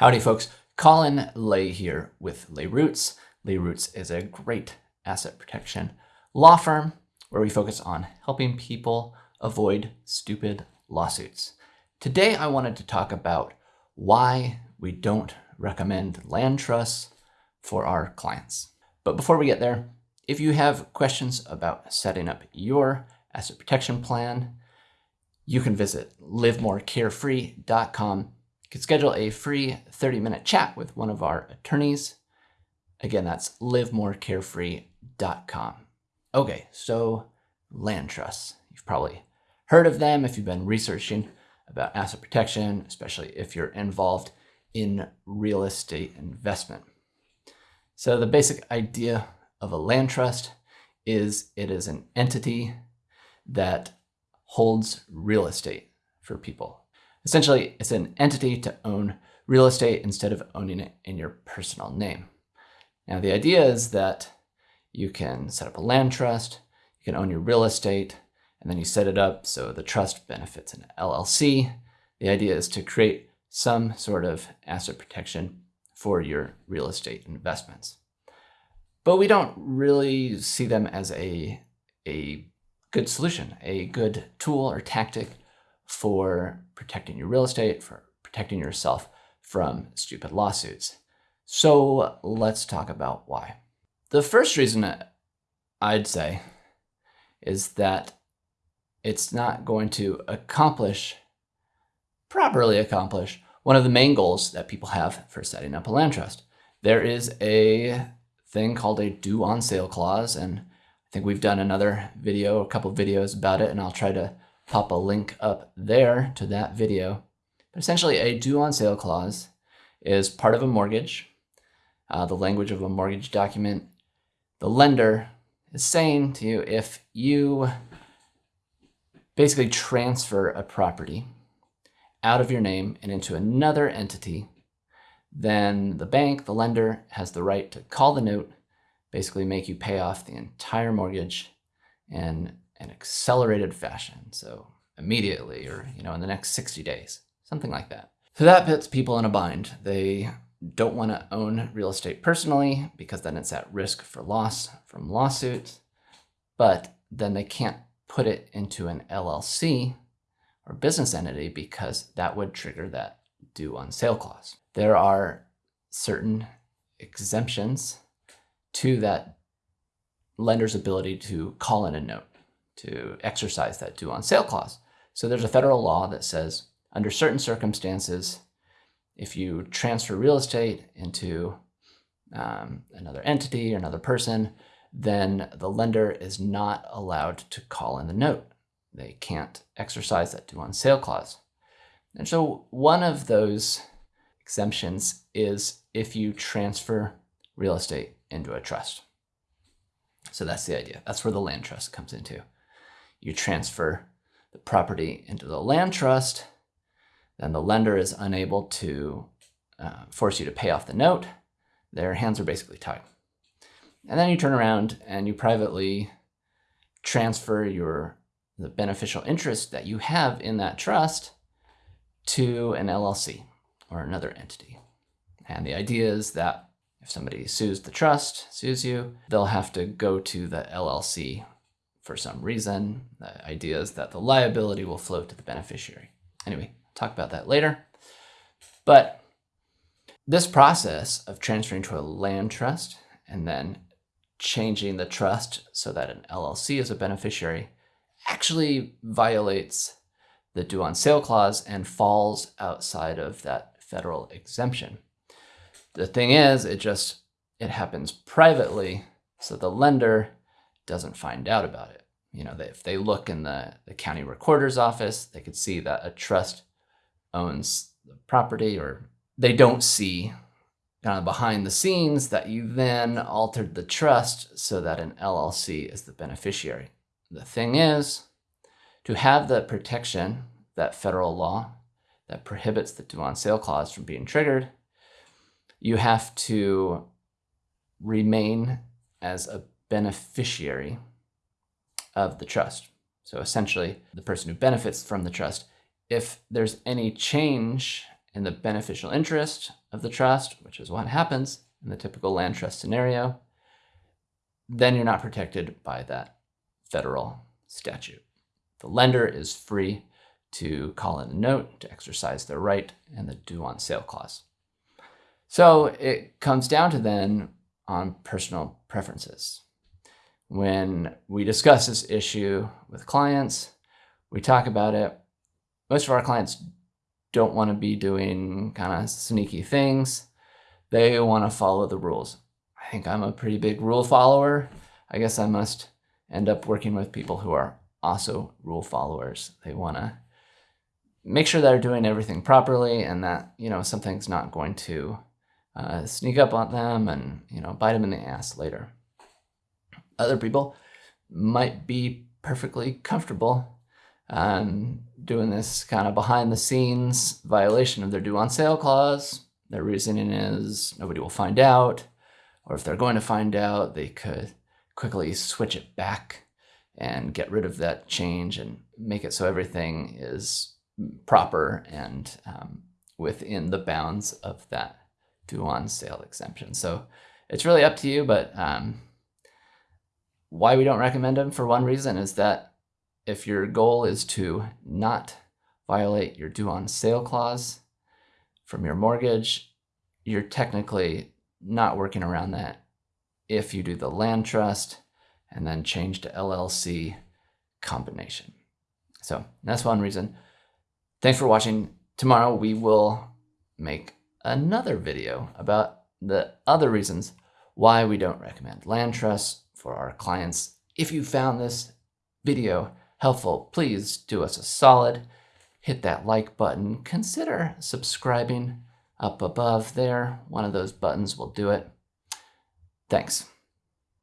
Howdy folks, Colin Lay here with Lay Roots. Lay Roots is a great asset protection law firm where we focus on helping people avoid stupid lawsuits. Today I wanted to talk about why we don't recommend land trusts for our clients. But before we get there, if you have questions about setting up your asset protection plan, you can visit livemorecarefree.com can schedule a free 30-minute chat with one of our attorneys. Again, that's livemorecarefree.com. Okay, so land trusts. You've probably heard of them if you've been researching about asset protection, especially if you're involved in real estate investment. So the basic idea of a land trust is it is an entity that holds real estate for people. Essentially, it's an entity to own real estate instead of owning it in your personal name. Now, the idea is that you can set up a land trust, you can own your real estate, and then you set it up so the trust benefits an LLC. The idea is to create some sort of asset protection for your real estate investments. But we don't really see them as a, a good solution, a good tool or tactic for protecting your real estate, for protecting yourself from stupid lawsuits. So let's talk about why. The first reason I'd say is that it's not going to accomplish, properly accomplish, one of the main goals that people have for setting up a land trust. There is a thing called a due on sale clause, and I think we've done another video, a couple videos about it, and I'll try to pop a link up there to that video. But essentially a due on sale clause is part of a mortgage, uh, the language of a mortgage document. The lender is saying to you if you basically transfer a property out of your name and into another entity, then the bank, the lender, has the right to call the note, basically make you pay off the entire mortgage and an accelerated fashion. So immediately or, you know, in the next 60 days, something like that. So that puts people in a bind. They don't want to own real estate personally because then it's at risk for loss from lawsuits, but then they can't put it into an LLC or business entity because that would trigger that due on sale clause. There are certain exemptions to that lender's ability to call in a note to exercise that due on sale clause. So there's a federal law that says under certain circumstances, if you transfer real estate into um, another entity or another person, then the lender is not allowed to call in the note. They can't exercise that due on sale clause. And so one of those exemptions is if you transfer real estate into a trust. So that's the idea. That's where the land trust comes into you transfer the property into the land trust, then the lender is unable to uh, force you to pay off the note. Their hands are basically tied. And then you turn around and you privately transfer your the beneficial interest that you have in that trust to an LLC or another entity. And the idea is that if somebody sues the trust, sues you, they'll have to go to the LLC for some reason. The idea is that the liability will flow to the beneficiary. Anyway, talk about that later. But this process of transferring to a land trust and then changing the trust so that an LLC is a beneficiary actually violates the due on sale clause and falls outside of that federal exemption. The thing is, it just, it happens privately. So the lender doesn't find out about it. You know, if they look in the, the county recorder's office, they could see that a trust owns the property or they don't see kind of behind the scenes that you then altered the trust so that an LLC is the beneficiary. The thing is, to have the protection, that federal law that prohibits the due on sale clause from being triggered, you have to remain as a beneficiary of the trust. So essentially, the person who benefits from the trust, if there's any change in the beneficial interest of the trust, which is what happens in the typical land trust scenario, then you're not protected by that federal statute. The lender is free to call in a note to exercise their right and the due on sale clause. So it comes down to then on personal preferences. When we discuss this issue with clients, we talk about it. Most of our clients don't want to be doing kind of sneaky things. They want to follow the rules. I think I'm a pretty big rule follower. I guess I must end up working with people who are also rule followers. They want to make sure they're doing everything properly and that, you know, something's not going to uh, sneak up on them and, you know, bite them in the ass later. Other people might be perfectly comfortable um, doing this kind of behind the scenes violation of their due on sale clause. Their reasoning is nobody will find out, or if they're going to find out, they could quickly switch it back and get rid of that change and make it so everything is proper and um, within the bounds of that due on sale exemption. So it's really up to you, but um, why we don't recommend them for one reason is that if your goal is to not violate your due on sale clause from your mortgage, you're technically not working around that if you do the land trust and then change to LLC combination. So that's one reason. Thanks for watching. Tomorrow we will make another video about the other reasons why we don't recommend land trusts for our clients. If you found this video helpful, please do us a solid. Hit that like button. Consider subscribing up above there. One of those buttons will do it. Thanks.